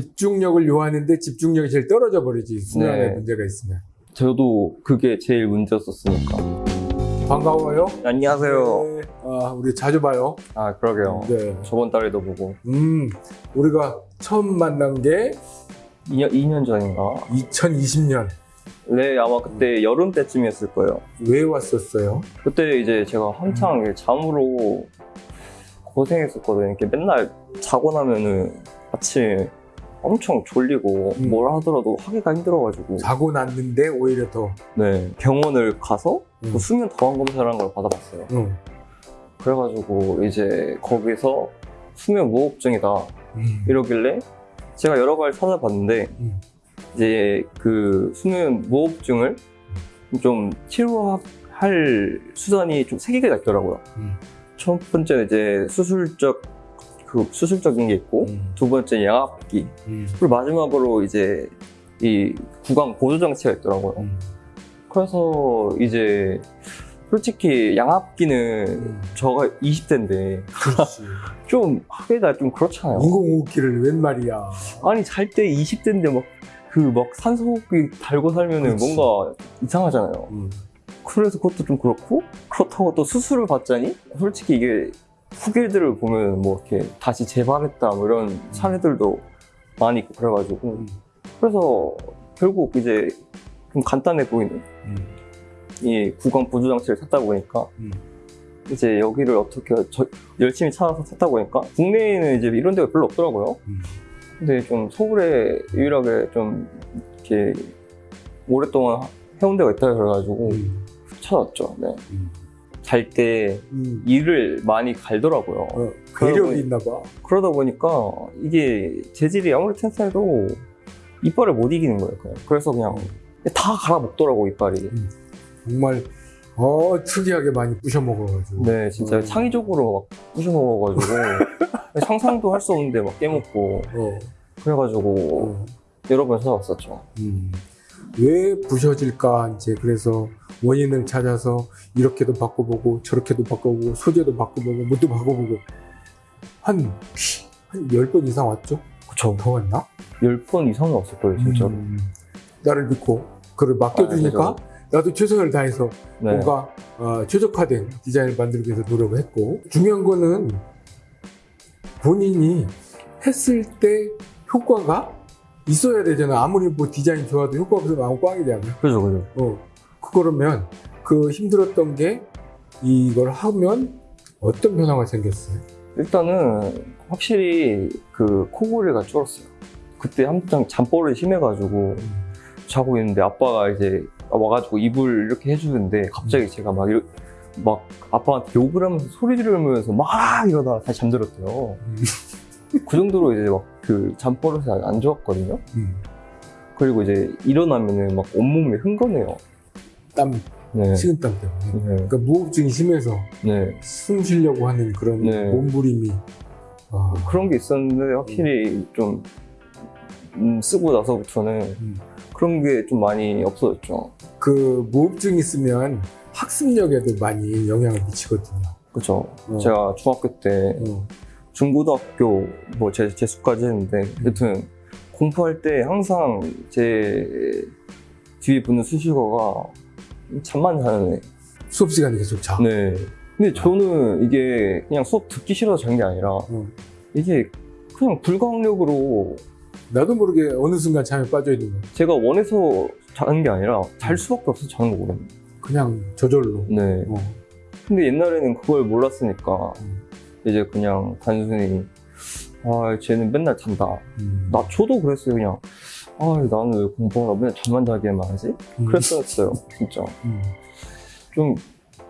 집중력을 요하는데 집중력이 제일 떨어져 버리지 수면에 네. 문제가 있으면 저도 그게 제일 문제였었으니까. 반가워요 안녕하세요. 네. 아, 우리 자주 봐요 아, 그러게요. 네. 저번 달에도 보고. 음 우리가 처음 만난 게 2년, 2년 전인가? 2020년 네, 아마 그때 여름 때쯤이었을 거예요. 왜 왔었어요? 그때 이제 제가 한창 이제 잠으로 고생했었거든요. 이렇게 맨날 자고 나면은 아침에 엄청 졸리고 음. 뭘 하더라도 하기가 힘들어가지고 자고 났는데 오히려 더 네 병원을 가서 음. 그 수면 더한 검사라는 걸 받아봤어요. 응. 그래가지고 이제 거기서 수면 무호흡증이다 음. 이러길래 제가 여러 가지 찾아봤는데 음. 이제 그 수면 무호흡증을 좀 치료할 수단이 좀 세 개가 있더라고요. 음. 첫 번째는 이제 수술적 그 수술적인 게 있고 음. 두 번째 양압기 음. 그리고 마지막으로 이제 이 구강 보조 장치가 있더라고요. 음. 그래서 이제 솔직히 양압기는 음. 저가 20대인데 그렇지 좀 하기가 좀 그렇잖아요. 인공호흡기를 웬 말이야 아니 잘 때 20대인데 막 그막 산소호흡기 달고 살면은 그치. 뭔가 이상하잖아요. 음. 그래서 그것도 좀 그렇고 그렇다고 또 수술을 받자니 솔직히 이게 후기들을 보면 뭐 이렇게 다시 재발했다 뭐 이런 사례들도 많이 있고 그래가지고 음. 그래서 결국 이제 좀 간단해 보이는 음. 이 구강 보조 장치를 샀다 보니까 음. 이제 여기를 어떻게 저- 열심히 찾아서 샀다 보니까 국내에는 이제 이런 데가 별로 없더라고요. 음. 근데 좀 서울에 유일하게 좀 이렇게 오랫동안 해온 데가 있다 그래가지고 음. 찾았죠. 네. 음. 잘때 음. 이를 많이 갈더라고요. 어, 괴력이 있나 봐 그러다 보니까 이게 재질이 아무리 튼튼해도 이빨을 못 이기는 거예요. 그냥. 그래서 그냥 다 갈아먹더라고 이빨이. 정말 어 특이하게 많이 부셔 먹어가지고 네, 진짜 어. 창의적으로 막 부셔 먹어가지고 상상도 할 수 없는데 막 깨먹고 어, 그래가지고 어. 여러 번 찾아봤었죠. 음. 왜 부셔질까 이제 그래서 원인을 찾아서 이렇게도 바꿔보고 저렇게도 바꿔보고 소재도 바꿔보고 뭣도 바꿔보고 한한열번 이상 왔죠? 그쵸. 더 왔나? 열번 이상은 없을 거예요, 진짜로. 음. 나를 믿고 그를 맡겨주니까 아, 나도 최선을 다해서 네. 뭔가 어, 최적화된 디자인을 만들기 위해서 노력을 했고 중요한 거는 본인이 했을 때 효과가 있어야 되잖아 아무리 뭐 디자인 좋아도 효과 없으면 아무 꽝이잖아 그죠, 그죠. 어, 그거라면 그 힘들었던 게 이걸 하면 어떤 변화가 생겼어요? 일단은 확실히 그 코골이가 줄었어요. 그때 한창 잠버릇이 심해가지고 자고 있는데 아빠가 이제 와가지고 이불 이렇게 해주는데 갑자기 제가 막, 이러, 막 아빠한테 욕을 하면서 소리 지르면서 막 이러다가 다시 잠들었대요. 음. 그 정도로 이제 막 그 잠버릇이 안 좋았거든요. 음, 그리고 이제 일어나면은 막 온몸이 흥건해요. 땀, 네. 식은땀 때문에 네. 그러니까 무호흡증이 심해서 네. 숨 쉬려고 하는 그런 네. 몸부림이 아, 그런 게 있었는데 확실히 좀 음, 쓰고 나서부터는 음. 그런 게 좀 많이 없어졌죠. 그 무호흡증 있으면 학습력에도 많이 영향을 미치거든요. 그죠. 어. 제가 중학교 때 어. 중고등학교 뭐 재, 재수까지 했는데 여튼 공부할 때 항상 제 뒤에 붙는 수식어가 잠만 자는 애. 수업 시간에 계속 자. 네. 근데 저는 이게 그냥 수업 듣기 싫어서 잔 게 아니라 어. 이게 그냥 불가항력으로 나도 모르게 어느 순간 잠에 빠져 있는 거야. 제가 원해서 자는 게 아니라 잘 수밖에 없어서 자는 거거든요. 그냥 저절로. 네. 어. 근데 옛날에는 그걸 몰랐으니까 음. 이제 그냥 단순히 아 쟤는 맨날 잔다. 음. 나 저도 그랬어요 그냥. 아 나는 왜 공부하라 맨날 잠만 자기만 하지? 음. 그랬었어요 진짜. 음. 좀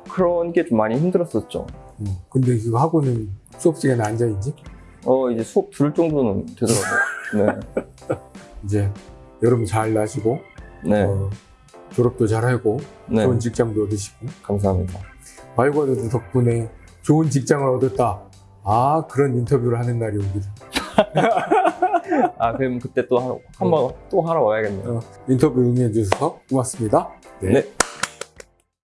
그런 게 좀 많이 힘들었었죠. 음. 근데 그거 하고는 수업 시간에 앉아있지? 어 이제 수업 들을 정도는 되더라고요. 이제 여러분 잘 나시고 네, 네, 어, 졸업도 잘하고 네. 좋은 직장도 얻으시고 감사합니다. 발과도 덕분에 좋은 직장을 얻었다. 아 그런 인터뷰를 하는 날이 오기를. 아 그럼 그때 또 한번 또 하러 와야겠네요. 어, 인터뷰 응해주셔서 고맙습니다. 네.